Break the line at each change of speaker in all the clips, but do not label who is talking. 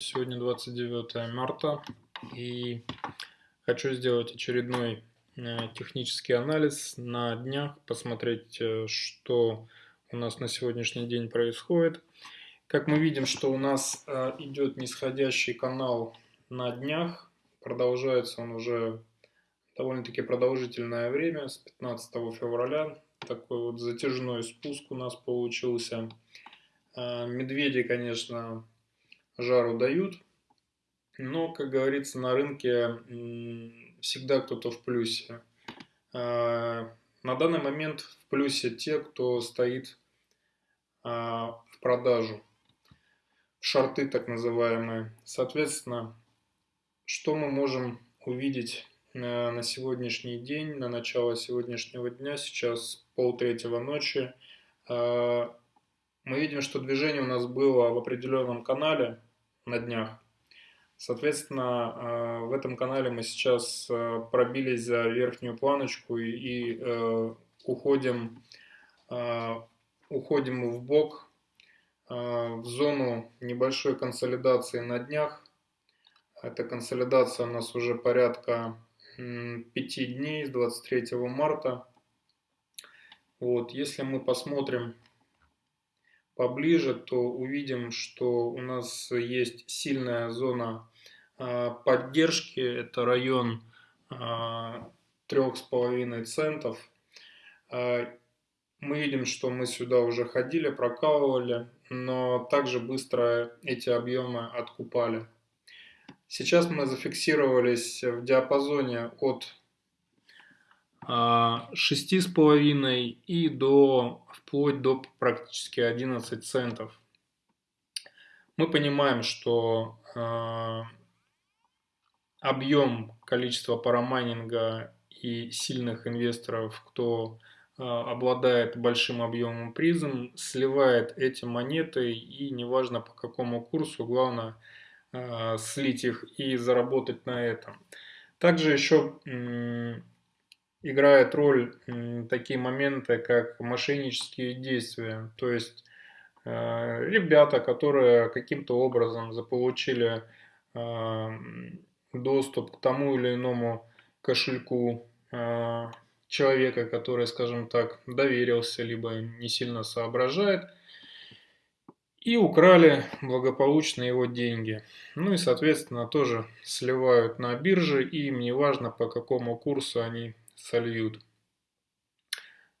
Сегодня 29 марта и хочу сделать очередной э, технический анализ на днях, посмотреть, э, что у нас на сегодняшний день происходит. Как мы видим, что у нас э, идет нисходящий канал на днях, продолжается он уже довольно-таки продолжительное время, с 15 февраля. Такой вот затяжной спуск у нас получился. Медведи, конечно, жару дают. Но, как говорится, на рынке всегда кто-то в плюсе. А, на данный момент в плюсе те, кто стоит а, в продажу. Шарты так называемые. Соответственно, что мы можем увидеть на сегодняшний день, на начало сегодняшнего дня, сейчас полтретьего ночи. А, мы видим, что движение у нас было в определенном канале, на днях. Соответственно, э, в этом канале мы сейчас э, пробились за верхнюю планочку и э, уходим, уходим в бок в зону небольшой консолидации на днях. Эта консолидация у нас уже порядка 5 дней с 23 марта. Вот, если мы посмотрим поближе, то увидим, что у нас есть сильная зона а, поддержки. Это район 3,5 а, центов. А, мы видим, что мы сюда уже ходили, прокалывали, но также быстро эти объемы откупали. Сейчас мы зафиксировались в диапазоне от 6,5 и до, вплоть до практически 11 центов. Мы понимаем, что э, объем количества парамайнинга и сильных инвесторов, кто э, обладает большим объемом призм, сливает эти монеты и неважно по какому курсу, главное э, слить их и заработать на этом. Также еще играет роль такие моменты, как мошеннические действия. То есть э, ребята, которые каким-то образом заполучили э, доступ к тому или иному кошельку э, человека, который, скажем так, доверился, либо не сильно соображает, и украли благополучно его деньги. Ну и, соответственно, тоже сливают на бирже, и им не важно, по какому курсу они сольют.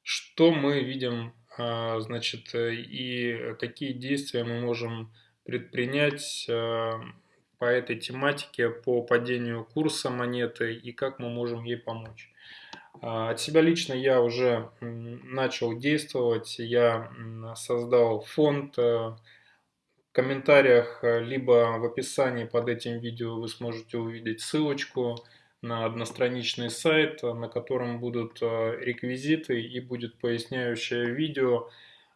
Что мы видим, а, значит, и какие действия мы можем предпринять а, по этой тематике, по падению курса монеты и как мы можем ей помочь. А, от себя лично я уже начал действовать, я создал фонд, в комментариях либо в описании под этим видео вы сможете увидеть ссылочку, на одностраничный сайт, на котором будут э, реквизиты и будет поясняющее видео,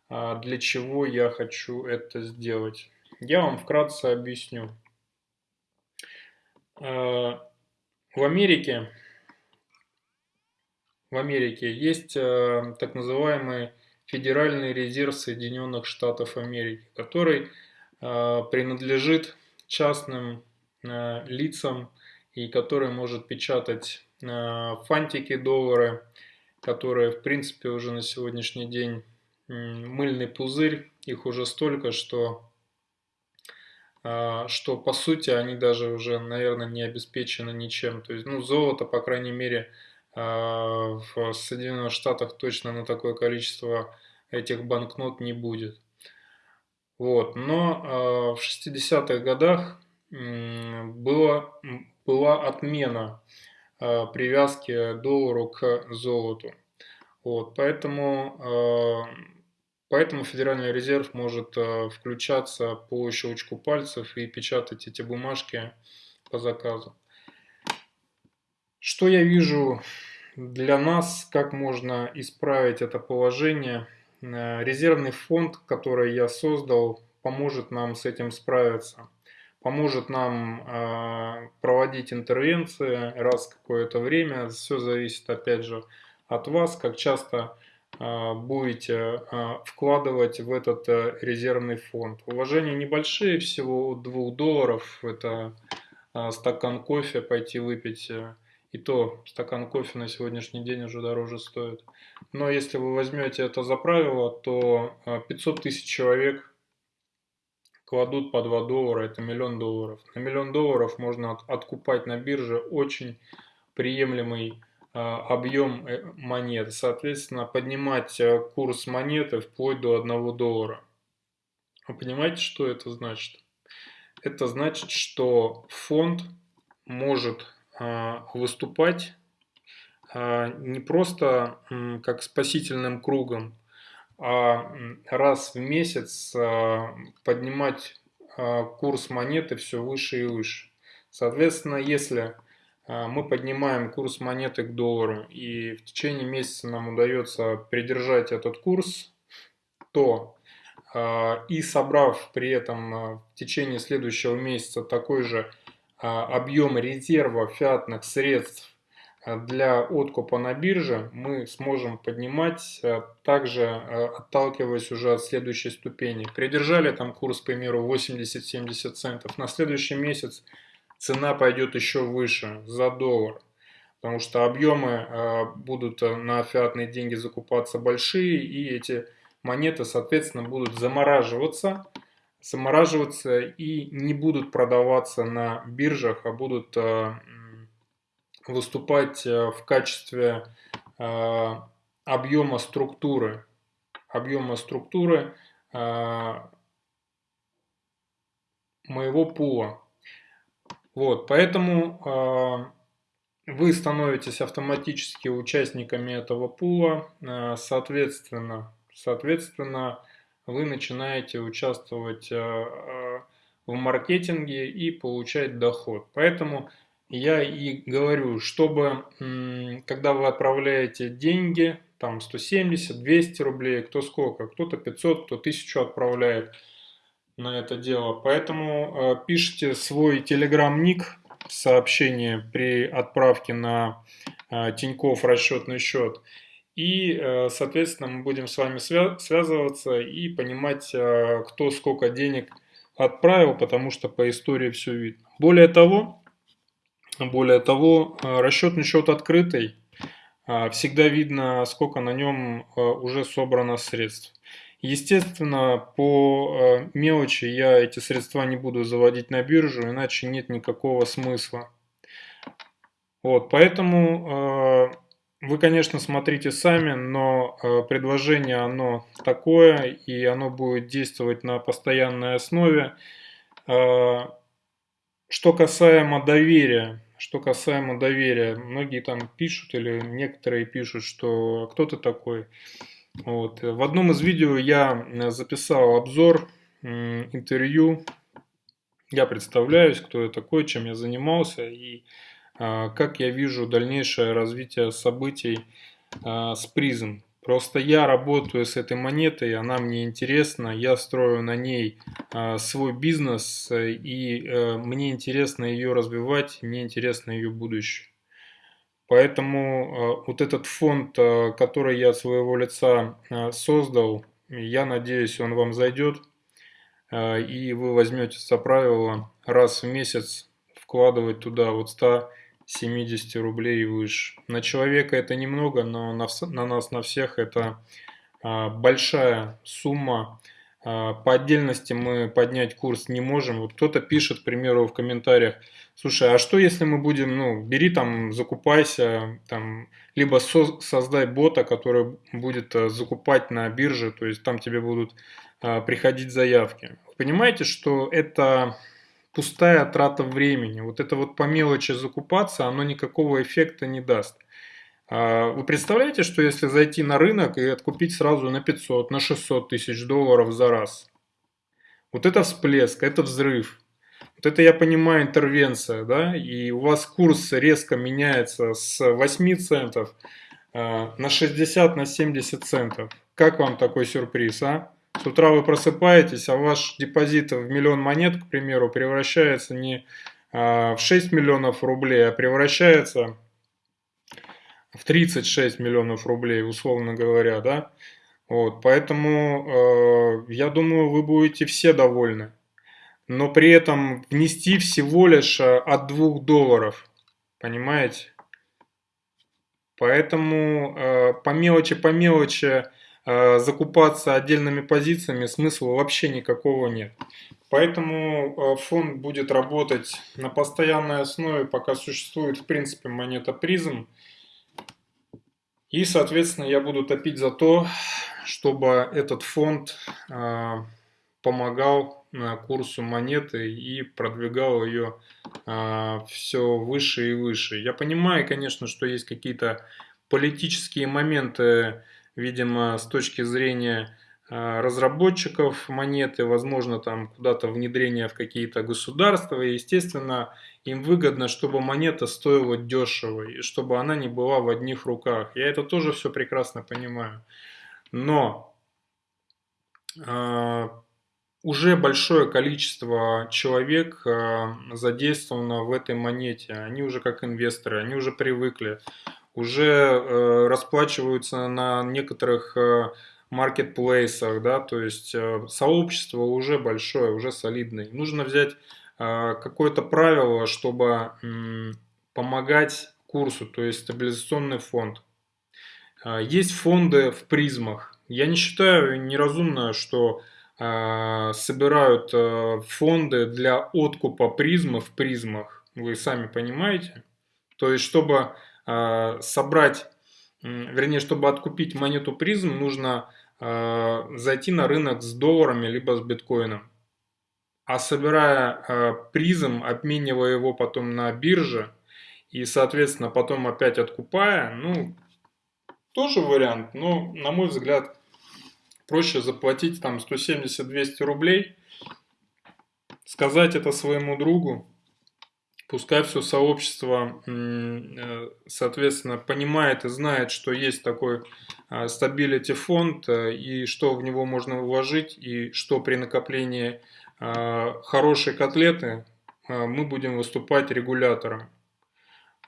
а, для чего я хочу это сделать. Я вам вкратце объясню. Э, в Америке, в Америке есть э, так называемый Федеральный резерв Соединенных Штатов Америки, который принадлежит частным лицам, и который может печатать э, фантики доллары, которые в принципе уже на сегодняшний день мыльный пузырь, их уже столько, что, э, что по сути они даже уже, наверное, не обеспечены ничем. То есть, ну, золото, по крайней мере, э, в Соединенных Штатах точно на такое количество этих банкнот не будет. Вот. Но в 60-х годах было была отмена э, привязки доллару к золоту. Вот, поэтому, э, поэтому Федеральный резерв может э, включаться по щелчку пальцев и печатать эти бумажки по заказу. Что я вижу для нас, как можно исправить это положение? Резервный фонд, который я создал, поможет нам с этим справиться поможет нам э, проводить интервенции раз какое-то время. Все зависит, опять же, от вас, как часто э, будете вкладывать в этот резервный фонд. Вложения небольшие, всего 2 долларов, это стакан кофе пойти выпить, и то стакан кофе на сегодняшний день уже дороже стоит. Но если вы возьмете это за правило, то 500 тысяч человек кладут по 2 доллара, это миллион долларов. На миллион долларов можно откупать на бирже очень приемлемый а, объем э, монет. Соответственно, поднимать э, курс монеты вплоть до 1 доллара. Вы понимаете, что это значит? Это значит, что фонд может а, выступать а, не просто как спасительным кругом, раз в месяц а, поднимать а, курс монеты все выше и выше. Соответственно, если а, мы поднимаем курс монеты к доллару и в течение месяца нам удается придержать этот курс, то и собрав при этом в течение следующего месяца такой же объем резерва фиатных средств для откупа на бирже мы сможем поднимать, э, также э, отталкиваясь уже от следующей ступени. Придержали там курс, к примеру, 80-70 центов. На следующий месяц цена пойдет еще выше, за доллар. Потому что объемы будут на фиатные деньги закупаться большие, и эти монеты, соответственно, будут замораживаться, замораживаться и не будут продаваться на биржах, а будут выступать э, в качестве э, объема структуры, объема структуры э, моего пула. Вот, поэтому вы становитесь автоматически участниками этого пула, соответственно, соответственно, вы начинаете участвовать в маркетинге и получать доход. Поэтому я и говорю, чтобы, когда вы отправляете деньги, там 170, 200 рублей, кто сколько, кто-то 500, кто 1000 отправляет на это дело. Поэтому э, пишите свой телеграм-ник, сообщение при отправке на э, Тиньков расчетный счет. И, э, соответственно, мы будем с вами свя связываться и понимать, э, кто сколько денег отправил, потому что по истории все видно. Более того, более того, э, расчетный счет открытый, а, всегда видно, сколько на нем э, уже собрано средств. Естественно, по э, мелочи я эти средства не буду заводить на биржу, иначе нет никакого смысла. Вот, поэтому вы, конечно, смотрите сами, но предложение оно такое, и оно будет действовать на постоянной основе. Что касаемо доверия, что касаемо доверия, многие там пишут или некоторые пишут, что кто то такой. Вот. В одном из видео я записал обзор, интервью. Я представляюсь, кто я такой, чем я занимался и а, как я вижу дальнейшее развитие событий а, с призм. Просто я работаю с этой монетой, она мне интересна, я строю на ней э, свой бизнес, и э, мне интересно ее развивать, мне интересно ее будущее. Поэтому э, вот этот фонд, э, который я от своего лица э, создал, я надеюсь, он вам зайдет, э, и вы возьмете за правило раз в месяц вкладывать туда вот 100 70 рублей и выше. На человека это немного, но на, на нас, на всех это а, большая сумма. А, по отдельности мы поднять курс не можем. Вот кто-то пишет, к примеру, в комментариях, слушай, а что если мы будем, ну, бери там, закупайся, там, либо со создай бота, который будет а, закупать на бирже, то есть там тебе будут а, приходить заявки. Понимаете, что это пустая трата времени. Вот это вот по мелочи закупаться, оно никакого эффекта не даст. А, вы представляете, что если зайти на рынок и откупить сразу на 500, на 600 тысяч долларов за раз? Вот это всплеск, это взрыв. Вот это, я понимаю, интервенция, да, и у вас курс резко меняется с 8 центов а, на 60, на 70 центов. Как вам такой сюрприз, а? С утра вы просыпаетесь, а ваш депозит в миллион монет, к примеру, превращается не а, в 6 миллионов рублей, а превращается в 36 миллионов рублей, условно говоря, да. Вот, поэтому э, я думаю, вы будете все довольны. Но при этом внести всего лишь э, от 2 долларов, понимаете? Поэтому э, по мелочи, по мелочи закупаться отдельными позициями смысла вообще никакого нет. Поэтому э, фонд будет работать на постоянной основе, пока существует в принципе монета призм. И, соответственно, я буду топить за то, чтобы этот фонд а, помогал курсу монеты и продвигал ее все выше и выше. Я понимаю, конечно, что есть какие-то политические моменты, видимо, с точки зрения а, разработчиков монеты, возможно, там куда-то внедрение в какие-то государства. И, естественно, им выгодно, чтобы монета стоила дешево, и чтобы она не была в одних руках. Я это тоже все прекрасно понимаю. Но э, уже большое количество человек э, задействовано в этой монете. Они уже как инвесторы, они уже привыкли, уже э, расплачиваются на некоторых маркетплейсах, да, то есть сообщество уже большое, уже солидное. Нужно взять какое-то правило, чтобы помогать курсу, то есть стабилизационный фонд. Есть фонды в призмах. Я не считаю неразумно, что собирают фонды для откупа призмы в призмах. Вы сами понимаете. То есть, чтобы собрать, вернее, чтобы откупить монету призм, нужно зайти на рынок с долларами либо с биткоином. А собирая призм, обменивая его потом на бирже и, соответственно, потом опять откупая, ну, тоже вариант, но, на мой взгляд, проще заплатить там 170-200 рублей, сказать это своему другу, пускай все сообщество, э, соответственно, понимает и знает, что есть такой а, стабилити фонд э, и что в него можно вложить и что при накоплении а, хорошей котлеты а, мы будем выступать регулятором.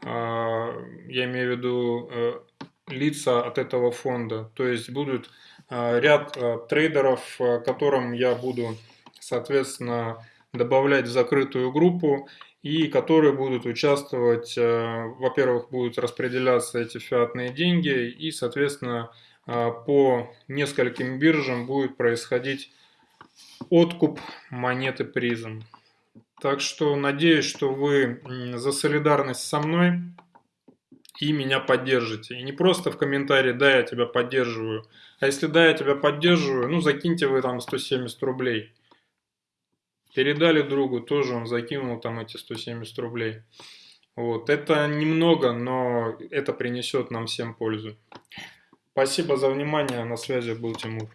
Я имею в виду э, лица от этого фонда. То есть будут а, ряд а, трейдеров, а, которым я буду, соответственно, добавлять в закрытую группу и которые будут участвовать, во-первых, будут распределяться эти фиатные деньги и, соответственно, по нескольким биржам будет происходить откуп монеты призм. Так что надеюсь, что вы за солидарность со мной и меня поддержите. И не просто в комментарии «да, я тебя поддерживаю», а если «да, я тебя поддерживаю», ну закиньте вы там 170 рублей. Передали другу, тоже он закинул там эти 170 рублей. Вот, это немного, но это принесет нам всем пользу. Спасибо за внимание, на связи был Тимур.